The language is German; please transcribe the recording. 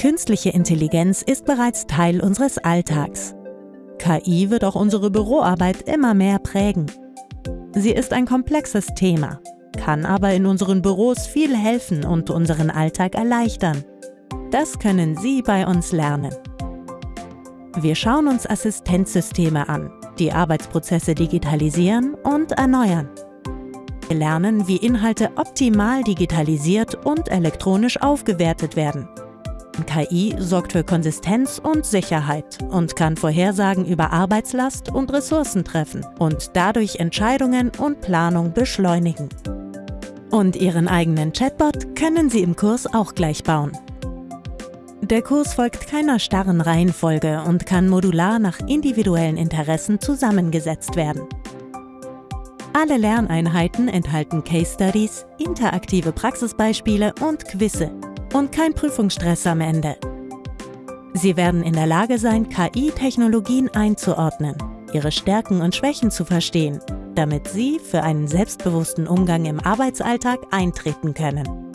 Künstliche Intelligenz ist bereits Teil unseres Alltags. KI wird auch unsere Büroarbeit immer mehr prägen. Sie ist ein komplexes Thema, kann aber in unseren Büros viel helfen und unseren Alltag erleichtern. Das können Sie bei uns lernen. Wir schauen uns Assistenzsysteme an, die Arbeitsprozesse digitalisieren und erneuern. Wir lernen, wie Inhalte optimal digitalisiert und elektronisch aufgewertet werden. KI sorgt für Konsistenz und Sicherheit und kann Vorhersagen über Arbeitslast und Ressourcen treffen und dadurch Entscheidungen und Planung beschleunigen. Und Ihren eigenen Chatbot können Sie im Kurs auch gleich bauen. Der Kurs folgt keiner starren Reihenfolge und kann modular nach individuellen Interessen zusammengesetzt werden. Alle Lerneinheiten enthalten Case Studies, interaktive Praxisbeispiele und Quizze und kein Prüfungsstress am Ende. Sie werden in der Lage sein, KI-Technologien einzuordnen, ihre Stärken und Schwächen zu verstehen, damit Sie für einen selbstbewussten Umgang im Arbeitsalltag eintreten können.